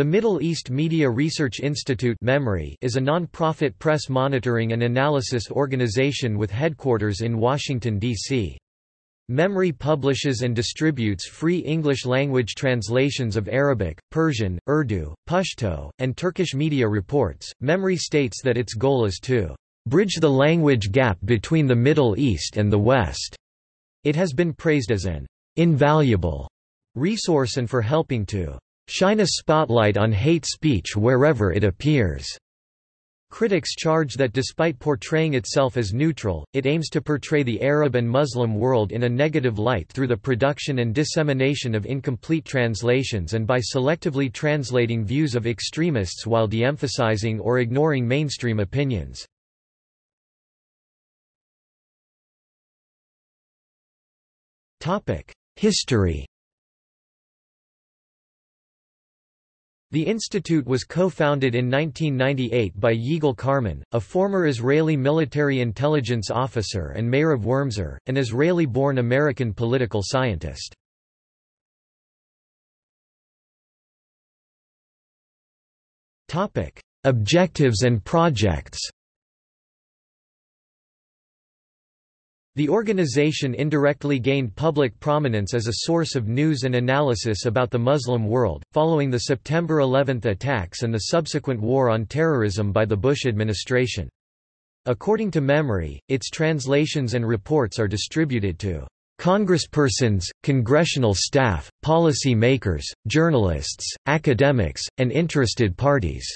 The Middle East Media Research Institute is a non-profit press monitoring and analysis organization with headquarters in Washington, D.C. MEMRI publishes and distributes free English-language translations of Arabic, Persian, Urdu, Pashto, and Turkish media reports. MEMRI states that its goal is to bridge the language gap between the Middle East and the West. It has been praised as an invaluable resource and for helping to shine a spotlight on hate speech wherever it appears. Critics charge that despite portraying itself as neutral, it aims to portray the Arab and Muslim world in a negative light through the production and dissemination of incomplete translations and by selectively translating views of extremists while de-emphasizing or ignoring mainstream opinions. History The institute was co-founded in 1998 by Yigal Carmon, a former Israeli military intelligence officer and Meyrav Wurmser, an Israeli-born American political scientist. Objectives and projects The organization indirectly gained public prominence as a source of news and analysis about the Muslim world, following the September 11 attacks and the subsequent war on terrorism by the Bush administration. According to MEMRI, its translations and reports are distributed to congresspersons, congressional staff, policy makers, journalists, academics, and interested parties.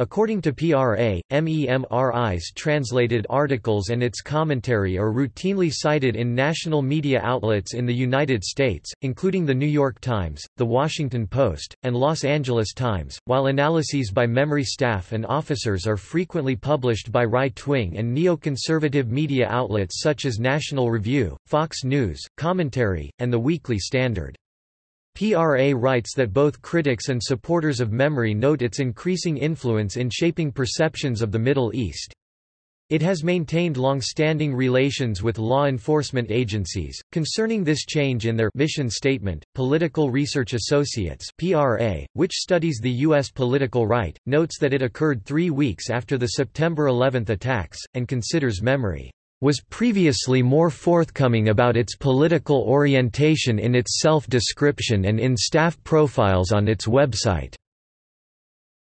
According to PRA, MEMRI's translated articles and its commentary are routinely cited in national media outlets in the United States, including The New York Times, The Washington Post, and Los Angeles Times, while analyses by MEMRI staff and officers are frequently published by right-wing and neoconservative media outlets such as National Review, Fox News, Commentary, and The Weekly Standard. PRA writes that both critics and supporters of MEMRI note its increasing influence in shaping perceptions of the Middle East. It has maintained long-standing relations with law enforcement agencies. Concerning this change in their mission statement, Political Research Associates (PRA), which studies the U.S. political right, notes that it occurred three weeks after the September 11 attacks, and considers MEMRI was previously more forthcoming about its political orientation in its self-description and in staff profiles on its website.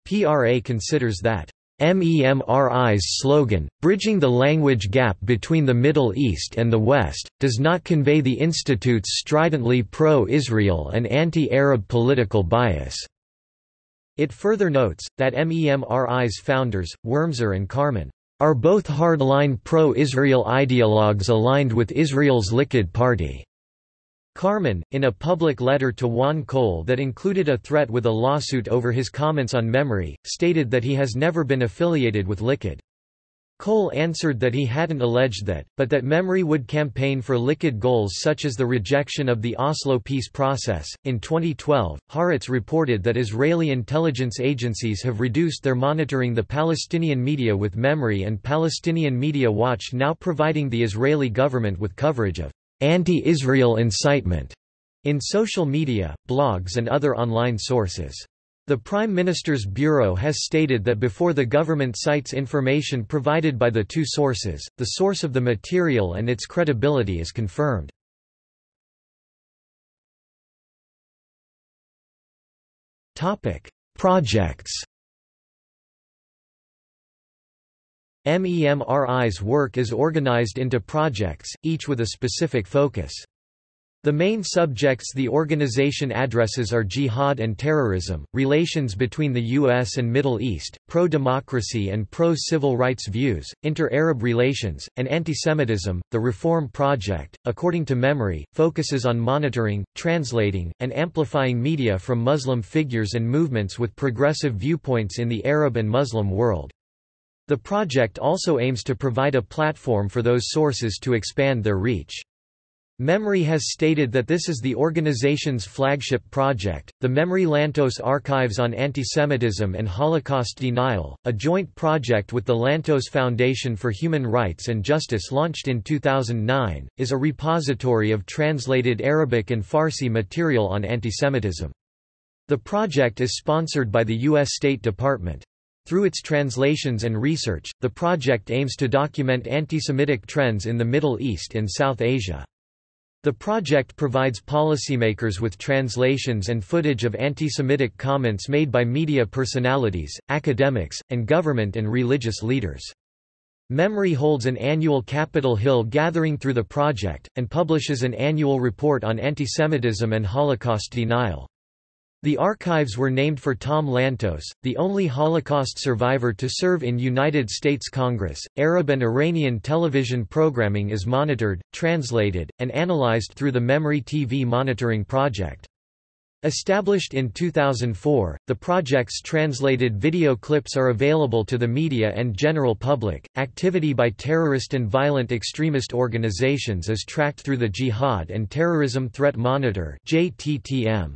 PRA considers that MEMRI's slogan, bridging the language gap between the Middle East and the West, does not convey the Institute's stridently pro-Israel and anti-Arab political bias. It further notes, that MEMRI's founders, Wurmser and Carmon, are both hardline pro-Israel ideologues aligned with Israel's Likud party. Carmon, in a public letter to Juan Cole that included a threat with a lawsuit over his comments on MEMRI, stated that he has never been affiliated with Likud. Cole answered that he hadn't alleged that, but that MEMRI would campaign for Likud goals such as the rejection of the Oslo peace process. In 2012, Haaretz reported that Israeli intelligence agencies have reduced their monitoring the Palestinian media with MEMRI and Palestinian Media Watch now providing the Israeli government with coverage of anti-Israel incitement in social media, blogs and other online sources. The Prime Minister's Bureau has stated that before the government cites information provided by the two sources, the source of the material and its credibility is confirmed. Projects MEMRI's work is organized into projects, each with a specific focus. The main subjects the organization addresses are jihad and terrorism, relations between the U.S. and Middle East, pro-democracy and pro-civil rights views, inter-Arab relations, and antisemitism. The Reform Project, according to MEMRI, focuses on monitoring, translating, and amplifying media from Muslim figures and movements with progressive viewpoints in the Arab and Muslim world. The project also aims to provide a platform for those sources to expand their reach. MEMRI has stated that this is the organization's flagship project, the MEMRI Lantos Archives on Antisemitism and Holocaust Denial, a joint project with the Lantos Foundation for Human Rights and Justice launched in 2009, is a repository of translated Arabic and Farsi material on antisemitism. The project is sponsored by the U.S. State Department. Through its translations and research, the project aims to document anti-Semitic trends in the Middle East and South Asia. The project provides policymakers with translations and footage of anti-Semitic comments made by media personalities, academics, and government and religious leaders. MEMRI holds an annual Capitol Hill gathering through the project, and publishes an annual report on antisemitism and Holocaust denial. The archives were named for Tom Lantos, the only Holocaust survivor to serve in United States Congress. Arab and Iranian television programming is monitored, translated, and analyzed through the MEMRI TV Monitoring Project. Established in 2004, the project's translated video clips are available to the media and general public. Activity by terrorist and violent extremist organizations is tracked through the Jihad and Terrorism Threat Monitor (JTTM).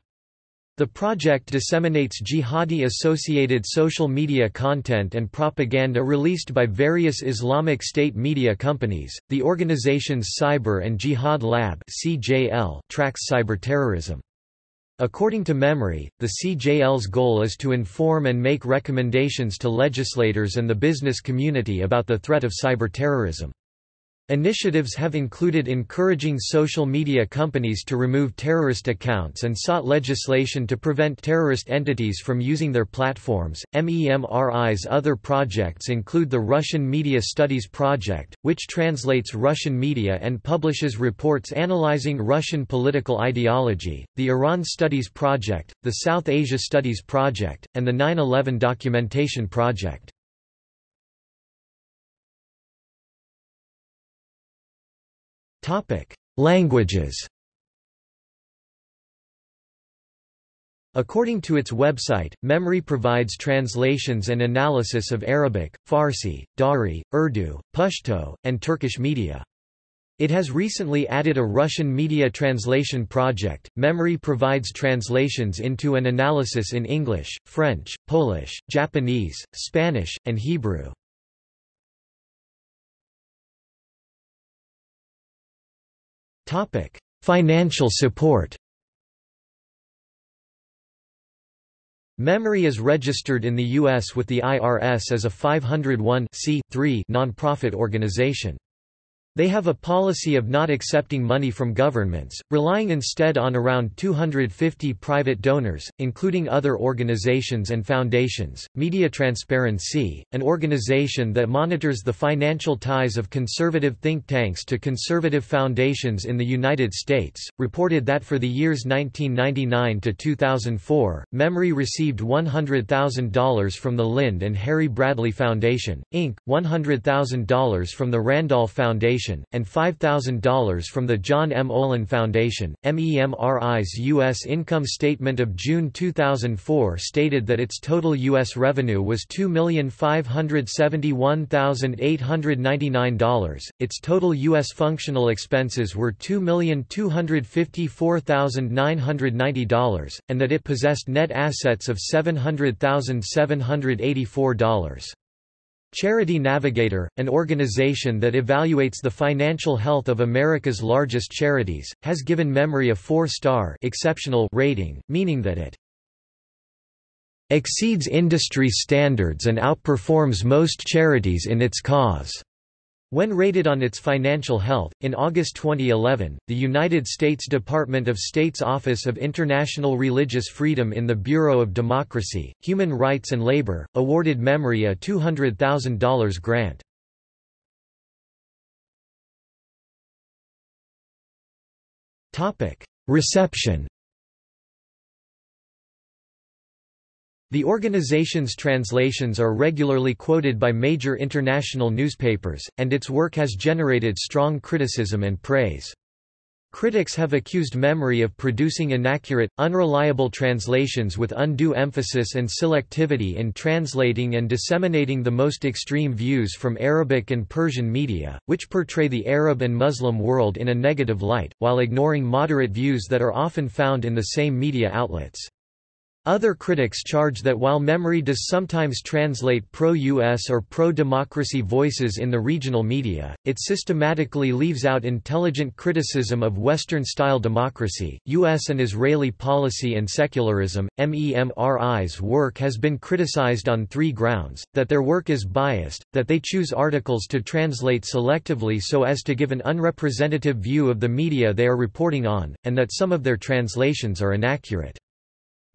The project disseminates jihadi-associated social media content and propaganda released by various Islamic State media companies. The organization's Cyber and Jihad Lab (CJL) tracks cyberterrorism. According to MEMRI, the CJL's goal is to inform and make recommendations to legislators and the business community about the threat of cyberterrorism. Initiatives have included encouraging social media companies to remove terrorist accounts and sought legislation to prevent terrorist entities from using their platforms. MEMRI's other projects include the Russian Media Studies Project, which translates Russian media and publishes reports analyzing Russian political ideology, the Iran Studies Project, the South Asia Studies Project, and the 9 11 Documentation Project. Languages According to its website, MEMRI provides translations and analysis of Arabic, Farsi, Dari, Urdu, Pashto, and Turkish media. It has recently added a Russian media translation project. MEMRI provides translations into an analysis in English, French, Polish, Japanese, Spanish, and Hebrew. Topic: Financial support. MEMRI is registered in the U.S. with the IRS as a 501 nonprofit organization. They have a policy of not accepting money from governments, relying instead on around 250 private donors, including other organizations and foundations. Media Transparency, an organization that monitors the financial ties of conservative think tanks to conservative foundations in the United States, reported that for the years 1999 to 2004, MEMRI received $100,000 from the Lynde and Harry Bradley Foundation, Inc., $100,000 from the Randolph Foundation, Foundation, and $5,000 from the John M. Olin Foundation. MEMRI's U.S. income statement of June 2004 stated that its total U.S. revenue was $2,571,899, its total U.S. functional expenses were $2,254,990, and that it possessed net assets of $700,784. Charity Navigator, an organization that evaluates the financial health of America's largest charities, has given MEMRI a four-star exceptional rating, meaning that it exceeds industry standards and outperforms most charities in its cause. When rated on its financial health, in August 2011, the United States Department of State's Office of International Religious Freedom in the Bureau of Democracy, Human Rights and Labor, awarded MEMRI a $200,000 grant. Reception The organization's translations are regularly quoted by major international newspapers, and its work has generated strong criticism and praise. Critics have accused MEMRI of producing inaccurate, unreliable translations with undue emphasis and selectivity in translating and disseminating the most extreme views from Arabic and Persian media, which portray the Arab and Muslim world in a negative light, while ignoring moderate views that are often found in the same media outlets. Other critics charge that while MEMRI does sometimes translate pro-US or pro-democracy voices in the regional media, it systematically leaves out intelligent criticism of Western-style democracy, US and Israeli policy and secularism. MEMRI's work has been criticized on three grounds, that their work is biased, that they choose articles to translate selectively so as to give an unrepresentative view of the media they are reporting on, and that some of their translations are inaccurate.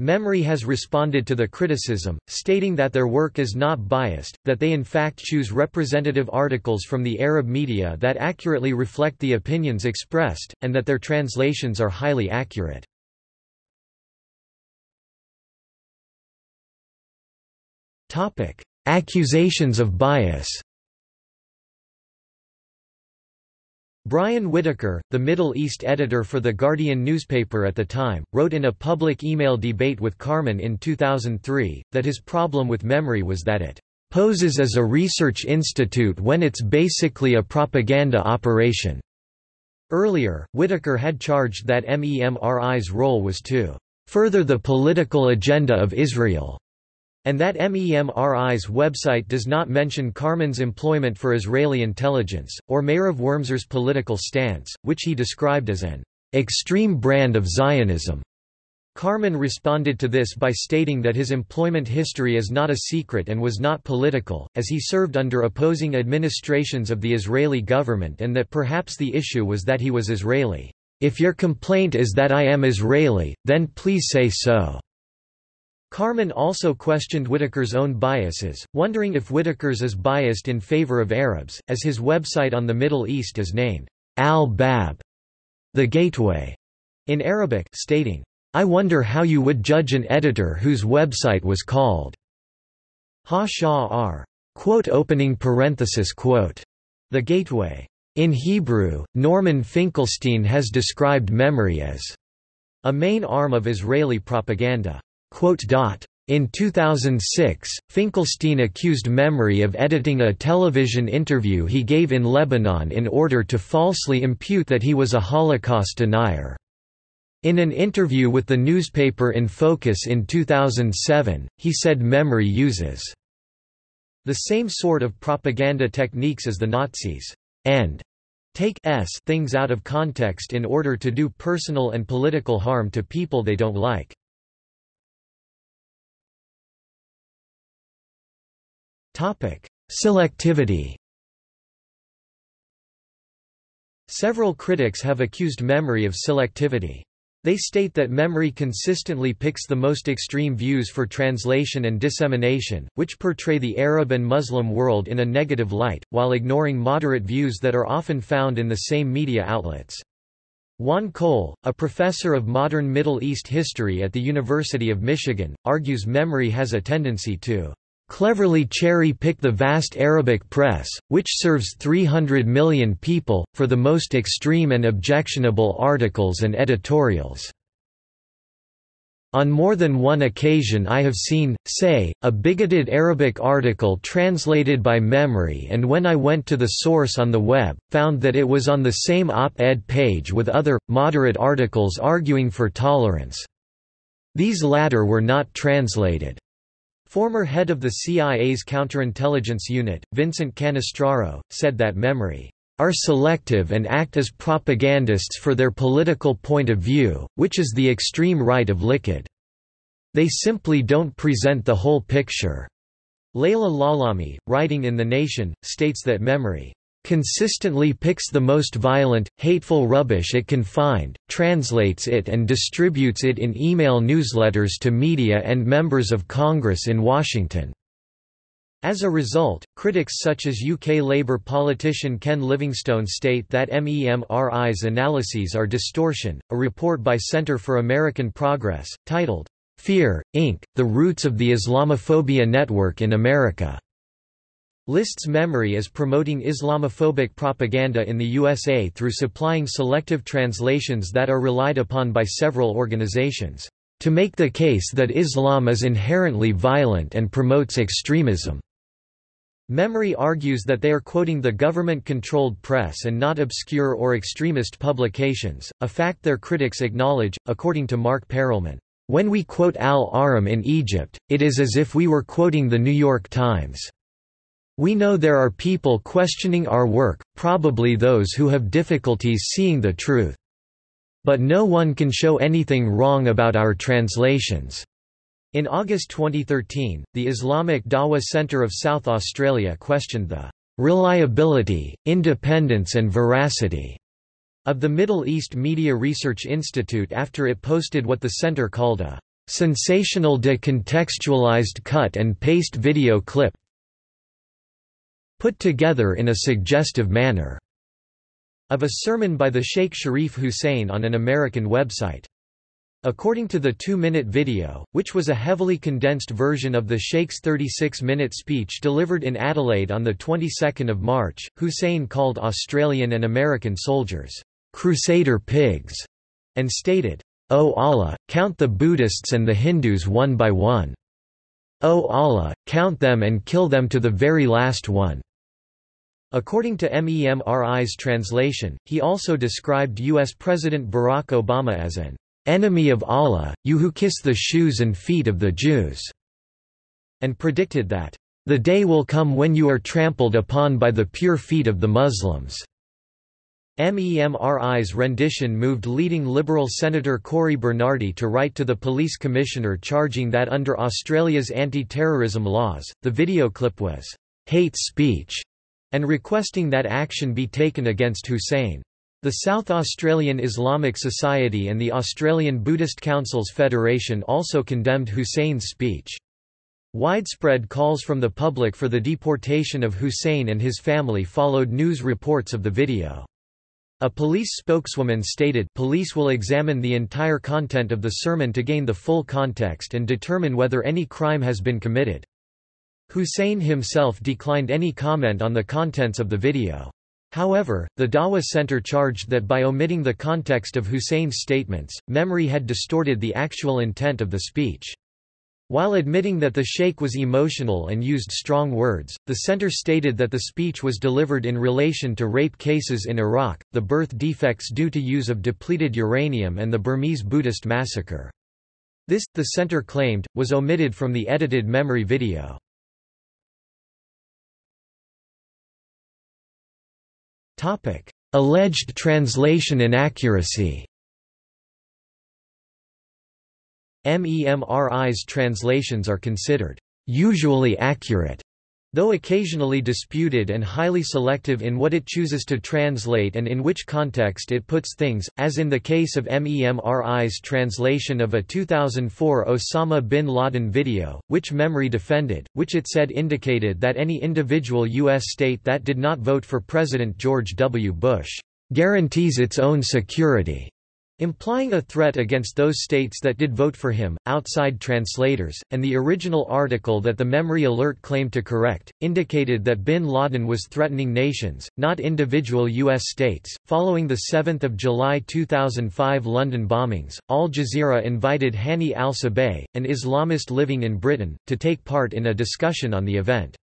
MEMRI has responded to the criticism, stating that their work is not biased, that they in fact choose representative articles from the Arab media that accurately reflect the opinions expressed, and that their translations are highly accurate. Accusations of bias Brian Whitaker, the Middle East editor for The Guardian newspaper at the time, wrote in a public email debate with Carmon in 2003, that his problem with MEMRI was that it poses as a research institute when it's basically a propaganda operation. Earlier, Whitaker had charged that MEMRI's role was to further the political agenda of Israel and that MEMRI's website does not mention Carmon's employment for Israeli intelligence, or Meyrav Wurmser's political stance, which he described as an extreme brand of Zionism. Carmon responded to this by stating that his employment history is not a secret and was not political, as he served under opposing administrations of the Israeli government and that perhaps the issue was that he was Israeli. If your complaint is that I am Israeli, then please say so. Carmon also questioned Whitaker's own biases, wondering if Whitaker's is biased in favor of Arabs, as his website on the Middle East is named Al-Bab, the Gateway, in Arabic, stating, I wonder how you would judge an editor whose website was called Ha-Sha'ar, quote opening parenthesis quote, the Gateway. In Hebrew, Norman Finkelstein has described MEMRI as a main arm of Israeli propaganda. In 2006, Finkelstein accused MEMRI of editing a television interview he gave in Lebanon in order to falsely impute that he was a Holocaust denier. In an interview with the newspaper In Focus in 2007, he said MEMRI uses the same sort of propaganda techniques as the Nazis, and take s things out of context in order to do personal and political harm to people they don't like. Selectivity Several critics have accused MEMRI of selectivity. They state that MEMRI consistently picks the most extreme views for translation and dissemination, which portray the Arab and Muslim world in a negative light, while ignoring moderate views that are often found in the same media outlets. Juan Cole, a professor of modern Middle East history at the University of Michigan, argues MEMRI has a tendency to cleverly cherry-pick the vast Arabic press, which serves 300 million people, for the most extreme and objectionable articles and editorials. On more than one occasion I have seen, say, a bigoted Arabic article translated by MEMRI and when I went to the source on the web, found that it was on the same op-ed page with other, moderate articles arguing for tolerance. These latter were not translated. Former head of the CIA's counterintelligence unit, Vincent Cannistraro, said that MEMRI are selective and act as propagandists for their political point of view, which is the extreme right of Likud. They simply don't present the whole picture. Leila Lalami, writing in The Nation, states that MEMRI consistently picks the most violent, hateful rubbish it can find, translates it and distributes it in email newsletters to media and members of Congress in Washington. As a result, critics such as UK Labour politician Ken Livingstone state that MEMRI's analyses are distortion. A report by Center for American Progress, titled, Fear, Inc., The Roots of the Islamophobia Network in America, lists MEMRI as promoting Islamophobic propaganda in the USA through supplying selective translations that are relied upon by several organizations, to make the case that Islam is inherently violent and promotes extremism. MEMRI argues that they are quoting the government-controlled press and not obscure or extremist publications, a fact their critics acknowledge, according to Mark Perelman. When we quote Al-Ahram in Egypt, it is as if we were quoting the New York Times. We know there are people questioning our work, probably those who have difficulties seeing the truth. But no one can show anything wrong about our translations. In August 2013, the Islamic Dawa Centre of South Australia questioned the reliability, independence and veracity of the Middle East Media Research Institute after it posted what the center called a sensational decontextualized cut and paste video clip put together in a suggestive manner of a sermon by the Sheikh Sharif Hussein on an American website. According to the two-minute video, which was a heavily condensed version of the Sheikh's 36-minute speech delivered in Adelaide on the 22nd of March, Hussein called Australian and American soldiers, "'Crusader pigs' and stated, O Allah, count the Buddhists and the Hindus one by one. O Allah, count them and kill them to the very last one." According to MEMRI's translation, he also described U.S. President Barack Obama as an enemy of Allah, you who kiss the shoes and feet of the Jews, and predicted that, the day will come when you are trampled upon by the pure feet of the Muslims. MEMRI's rendition moved leading Liberal Senator Cory Bernardi to write to the police commissioner charging that under Australia's anti-terrorism laws, the video clip was hate speech, and requesting that action be taken against Hussein. The South Australian Islamic Society and the Australian Buddhist Councils Federation also condemned Hussein's speech. Widespread calls from the public for the deportation of Hussein and his family followed news reports of the video. A police spokeswoman stated police will examine the entire content of the sermon to gain the full context and determine whether any crime has been committed. Hussein himself declined any comment on the contents of the video. However, the Dawa Center charged that by omitting the context of Hussein's statements, MEMRI had distorted the actual intent of the speech. While admitting that the sheikh was emotional and used strong words, the center stated that the speech was delivered in relation to rape cases in Iraq, the birth defects due to use of depleted uranium and the Burmese Buddhist massacre. This, the center claimed, was omitted from the edited MEMRI video. Alleged translation inaccuracy. MEMRI's translations are considered usually accurate, though occasionally disputed and highly selective in what it chooses to translate and in which context it puts things, as in the case of MEMRI's translation of a 2004 Osama bin Laden video, which MEMRI defended, which it said indicated that any individual U.S. state that did not vote for President George W. Bush guarantees its own security implying a threat against those states that did vote for him. Outside translators, and the original article that the MEMRI alert claimed to correct, indicated that bin Laden was threatening nations, not individual U.S. states. Following the 7 July 2005 London bombings, Al Jazeera invited Hani al Sabeh, an Islamist living in Britain, to take part in a discussion on the event.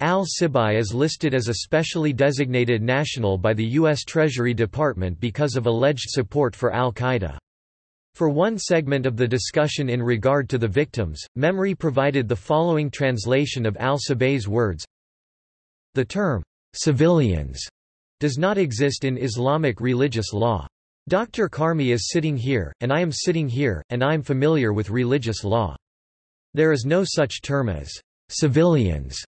Al-Sibay is listed as a specially designated national by the U.S. Treasury Department because of alleged support for al-Qaeda. For one segment of the discussion in regard to the victims, MEMRI provided the following translation of al-Sibay's words. The term, civilians, does not exist in Islamic religious law. Dr. Karmi is sitting here, and I am sitting here, and I am familiar with religious law. There is no such term as civilians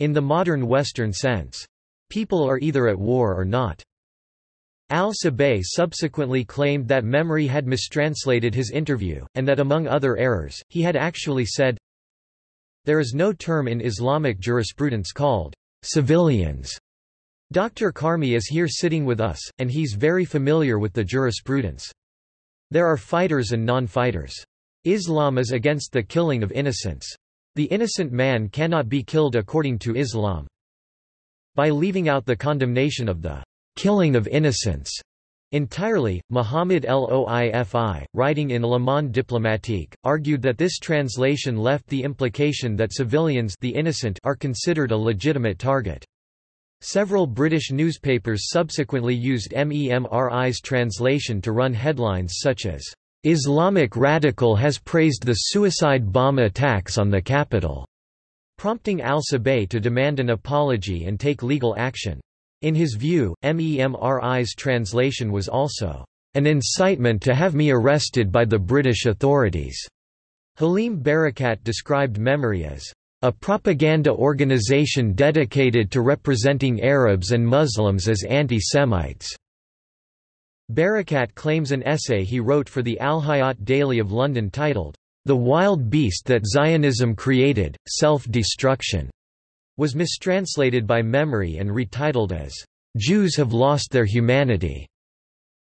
in the modern Western sense. People are either at war or not. Al-Sabeh subsequently claimed that MEMRI had mistranslated his interview, and that among other errors, he had actually said, There is no term in Islamic jurisprudence called civilians. Dr. Karmi is here sitting with us, and he's very familiar with the jurisprudence. There are fighters and non-fighters. Islam is against the killing of innocents. The innocent man cannot be killed according to Islam. By leaving out the condemnation of the killing of innocents entirely, Muhammad Loifi, writing in Le Monde diplomatique, argued that this translation left the implication that civilians the innocent are considered a legitimate target. Several British newspapers subsequently used MEMRI's translation to run headlines such as, Islamic radical has praised the suicide bomb attacks on the capital, prompting al-Sabeh to demand an apology and take legal action. In his view, MEMRI's translation was also an incitement to have me arrested by the British authorities. Halim Barakat described MEMRI as a propaganda organization dedicated to representing Arabs and Muslims as anti-Semites. Barakat claims an essay he wrote for the Al-Hayat Daily of London titled, The Wild Beast That Zionism Created, Self-Destruction, was mistranslated by MEMRI and retitled as, Jews have lost their humanity.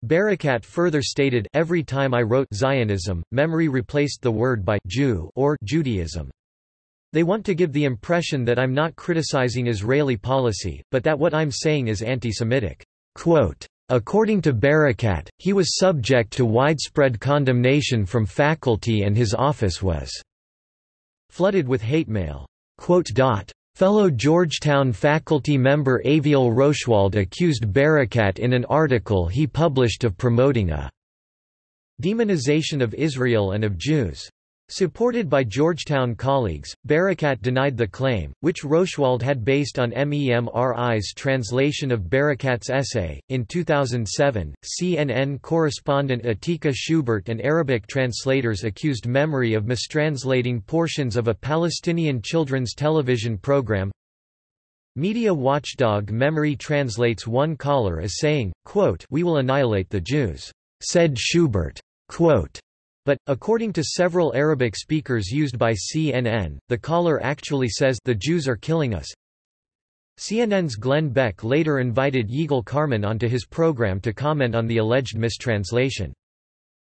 Barakat further stated, Every time I wrote Zionism, MEMRI replaced the word by Jew or Judaism. They want to give the impression that I'm not criticizing Israeli policy, but that what I'm saying is anti-Semitic. According to Barakat, he was subject to widespread condemnation from faculty and his office was flooded with hate mail. Fellow Georgetown faculty member Aviel Roshwald accused Barakat in an article he published of promoting a demonization of Israel and of Jews. Supported by Georgetown colleagues, Barakat denied the claim, which Roshwald had based on MEMRI's translation of Barakat's essay. In 2007, CNN correspondent Atika Schubert and Arabic translators accused MEMRI of mistranslating portions of a Palestinian children's television program. Media watchdog MEMRI translates one caller as saying, quote, We will annihilate the Jews, said Schubert. Quote, but, according to several Arabic speakers used by CNN, the caller actually says the Jews are killing us. CNN's Glenn Beck later invited Yigal Carmon onto his program to comment on the alleged mistranslation.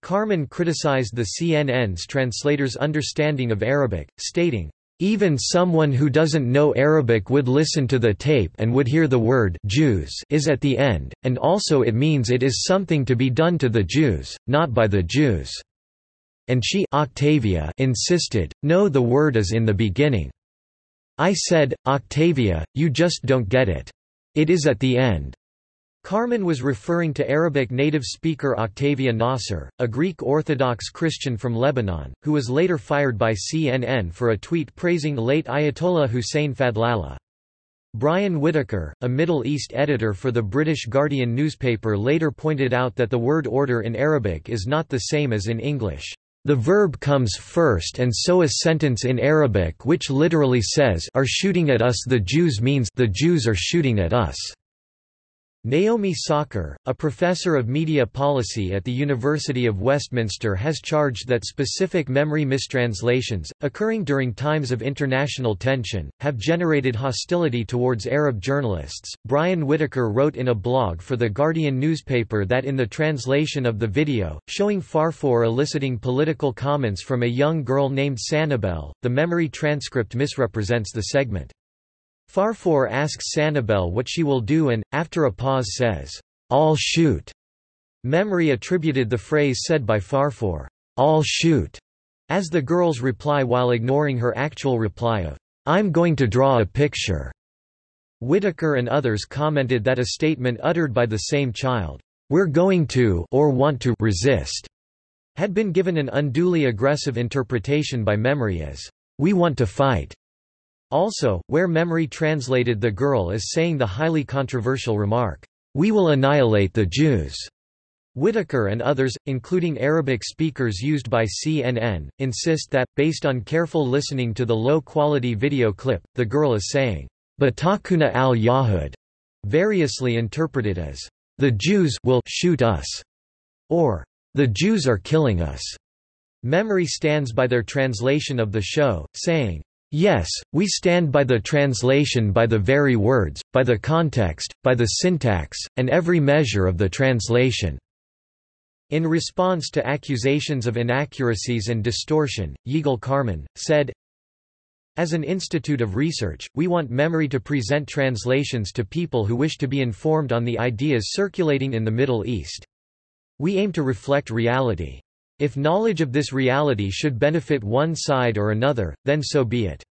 Carmon criticized the CNN's translator's understanding of Arabic, stating, even someone who doesn't know Arabic would listen to the tape and would hear the word Jews is at the end, and also it means it is something to be done to the Jews, not by the Jews and she Octavia insisted, no the word is in the beginning. I said, Octavia, you just don't get it. It is at the end. Carmon was referring to Arabic native speaker Octavia Nasr, a Greek Orthodox Christian from Lebanon, who was later fired by CNN for a tweet praising late Ayatollah Hussein Fadlallah. Brian Whitaker, a Middle East editor for the British Guardian newspaper later pointed out that the word order in Arabic is not the same as in English. The verb comes first and so a sentence in Arabic which literally says are shooting at us the Jews means the Jews are shooting at us. Naomi Sakr, a professor of media policy at the University of Westminster has charged that specific MEMRI mistranslations, occurring during times of international tension, have generated hostility towards Arab journalists. Brian Whitaker wrote in a blog for The Guardian newspaper that in the translation of the video, showing Farfour eliciting political comments from a young girl named Sanibel, the MEMRI transcript misrepresents the segment. Farfour asks Sanibel what she will do and, after a pause says, "'I'll shoot'". MEMRI attributed the phrase said by Farfour, "'I'll shoot' as the girl's reply while ignoring her actual reply of, "'I'm going to draw a picture'". Whitaker and others commented that a statement uttered by the same child, "'We're going to or want to resist' had been given an unduly aggressive interpretation by MEMRI as, "'We want to fight' Also, where MEMRI translated the girl as saying the highly controversial remark, "'We will annihilate the Jews'." Whitaker and others, including Arabic speakers used by CNN, insist that, based on careful listening to the low-quality video clip, the girl is saying, Batakuna al-Yahud, variously interpreted as, the Jews will shoot us, or the Jews are killing us. MEMRI stands by their translation of the show, saying, Yes, we stand by the translation by the very words, by the context, by the syntax, and every measure of the translation." In response to accusations of inaccuracies and distortion, Yigal Carmon, said, As an institute of research, we want MEMRI to present translations to people who wish to be informed on the ideas circulating in the Middle East. We aim to reflect reality. If knowledge of this reality should benefit one side or another, then so be it.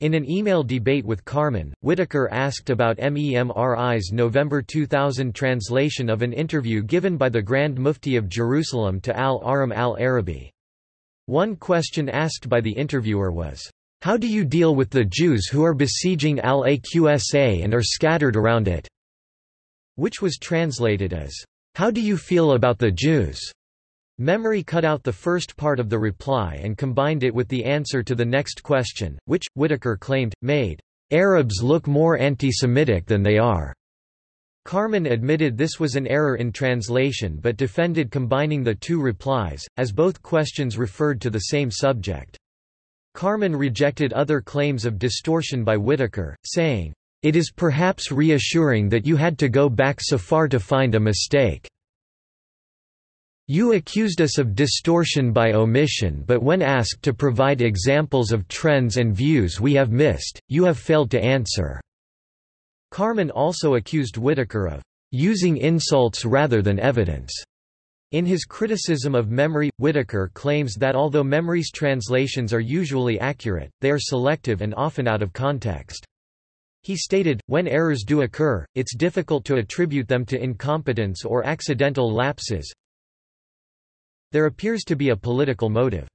In an email debate with Carmon, Whitaker asked about MEMRI's November 2000 translation of an interview given by the Grand Mufti of Jerusalem to al-Ahram al-Arabi. One question asked by the interviewer was, "'How do you deal with the Jews who are besieging al-Aqsa and are scattered around it?' which was translated as, "'How do you feel about the Jews?' MEMRI cut out the first part of the reply and combined it with the answer to the next question, which, Whitaker claimed, made Arabs look more anti-Semitic than they are. Carmon admitted this was an error in translation but defended combining the two replies, as both questions referred to the same subject. Carmon rejected other claims of distortion by Whitaker, saying, "...it is perhaps reassuring that you had to go back so far to find a mistake." You accused us of distortion by omission but when asked to provide examples of trends and views we have missed, you have failed to answer." Carmon also accused Whitaker of "...using insults rather than evidence." In his criticism of MEMRI, Whitaker claims that although MEMRI's translations are usually accurate, they are selective and often out of context. He stated, when errors do occur, it's difficult to attribute them to incompetence or accidental lapses, there appears to be a political motive.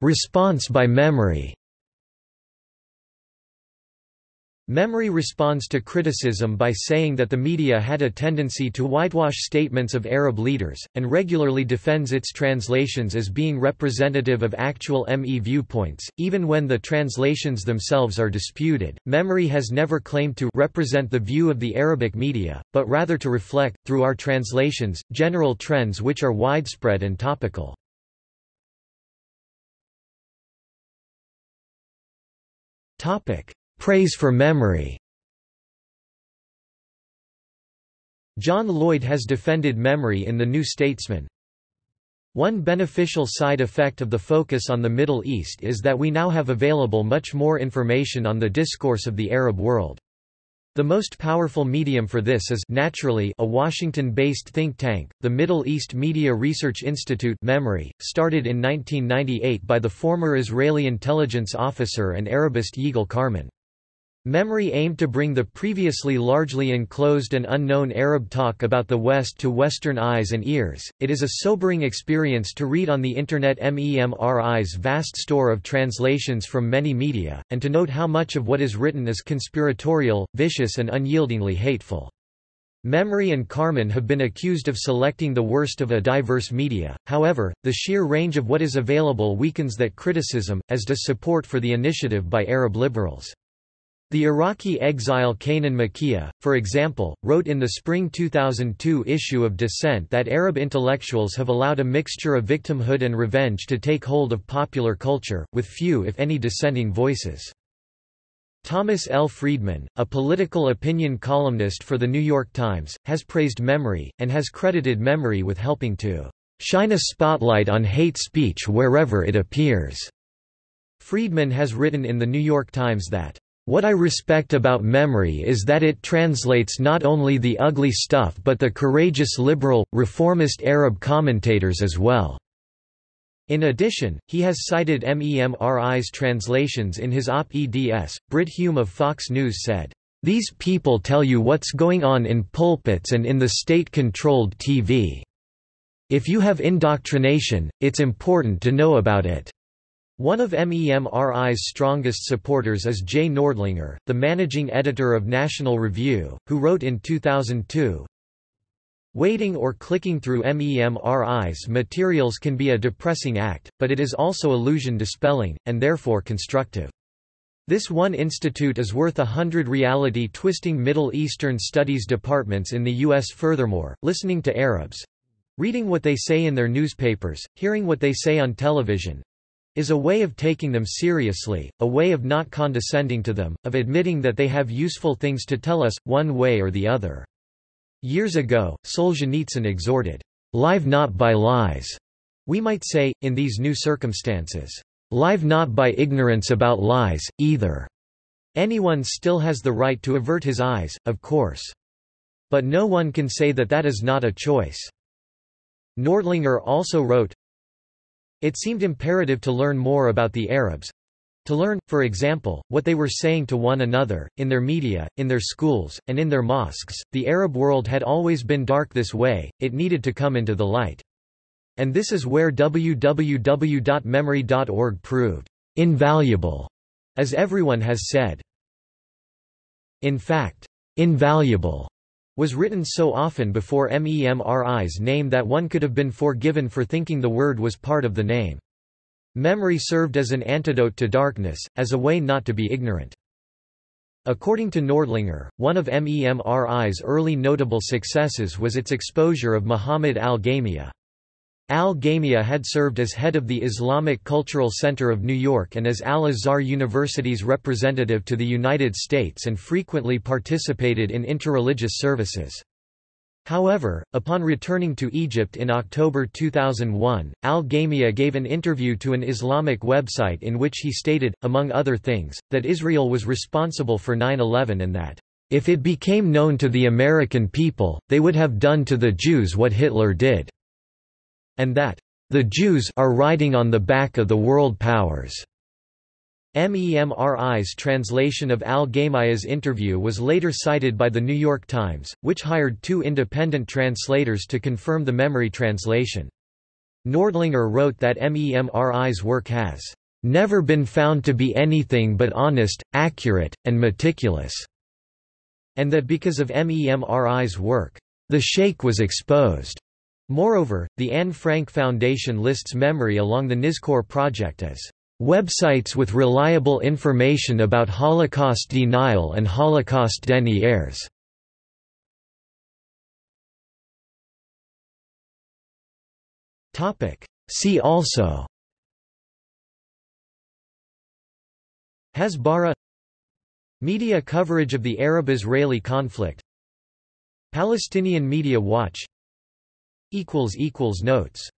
Response by MEMRI MEMRI responds to criticism by saying that the media had a tendency to whitewash statements of Arab leaders, and regularly defends its translations as being representative of actual ME viewpoints, even when the translations themselves are disputed. MEMRI has never claimed to represent the view of the Arabic media, but rather to reflect, through our translations, general trends which are widespread and topical. Topic Praise for MEMRI John Lloyd has defended MEMRI in The New Statesman. One beneficial side effect of the focus on the Middle East is that we now have available much more information on the discourse of the Arab world. The most powerful medium for this is naturally a Washington-based think tank, the Middle East Media Research Institute MEMRI, started in 1998 by the former Israeli intelligence officer and Arabist Yigal Carmon. MEMRI aimed to bring the previously largely enclosed and unknown Arab talk about the West to Western eyes and ears. It is a sobering experience to read on the Internet MEMRI's vast store of translations from many media, and to note how much of what is written is conspiratorial, vicious, and unyieldingly hateful. MEMRI and Carmon have been accused of selecting the worst of a diverse media, however, the sheer range of what is available weakens that criticism, as does support for the initiative by Arab liberals. The Iraqi exile Kanan Makiya, for example, wrote in the spring 2002 issue of Dissent that Arab intellectuals have allowed a mixture of victimhood and revenge to take hold of popular culture, with few if any dissenting voices. Thomas L. Friedman, a political opinion columnist for The New York Times, has praised MEMRI, and has credited MEMRI with helping to "...shine a spotlight on hate speech wherever it appears." Friedman has written in The New York Times that what I respect about MEMRI is that it translates not only the ugly stuff but the courageous liberal, reformist Arab commentators as well." In addition, he has cited MEMRI's translations in his op-eds. Brit Hume of Fox News said, "...these people tell you what's going on in pulpits and in the state-controlled TV. If you have indoctrination, it's important to know about it." One of MEMRI's strongest supporters is Jay Nordlinger, the managing editor of National Review, who wrote in 2002, Waiting or clicking through MEMRI's materials can be a depressing act, but it is also illusion dispelling, and therefore constructive. This one institute is worth a hundred reality-twisting Middle Eastern studies departments in the U.S. Furthermore, listening to Arabs—reading what they say in their newspapers, hearing what they say on television, is a way of taking them seriously, a way of not condescending to them, of admitting that they have useful things to tell us, one way or the other. Years ago, Solzhenitsyn exhorted, "'Live not by lies'", we might say, in these new circumstances, "'Live not by ignorance about lies, either'". Anyone still has the right to avert his eyes, of course. But no one can say that that is not a choice. Nordlinger also wrote, It seemed imperative to learn more about the Arabs, to learn, for example, what they were saying to one another, in their media, in their schools, and in their mosques. The Arab world had always been dark this way, it needed to come into the light. And this is where www.memri.org proved invaluable, as everyone has said. In fact, invaluable was written so often before MEMRI's name that one could have been forgiven for thinking the word was part of the name. MEMRI served as an antidote to darkness, as a way not to be ignorant. According to Nordlinger, one of MEMRI's early notable successes was its exposure of Muhammad al-Ghaimiyya. Al-Ghaimiyya had served as head of the Islamic Cultural Center of New York and as Al-Azhar University's representative to the United States and frequently participated in interreligious services. However, upon returning to Egypt in October 2001, al-Ghaimiyya gave an interview to an Islamic website in which he stated, among other things, that Israel was responsible for 9-11 and that, "...if it became known to the American people, they would have done to the Jews what Hitler did," and that, "...the Jews are riding on the back of the world powers." MEMRI's translation of al-Ghaimiyya's interview was later cited by The New York Times, which hired two independent translators to confirm the MEMRI translation. Nordlinger wrote that MEMRI's work has never been found to be anything but honest, accurate, and meticulous, and that because of MEMRI's work, the Sheikh was exposed. Moreover, the Anne Frank Foundation lists MEMRI along the Nizkor project as Websites with reliable information about Holocaust denial and Holocaust deniers. See also Hasbara Media coverage of the Arab-Israeli conflict Palestinian Media Watch Notes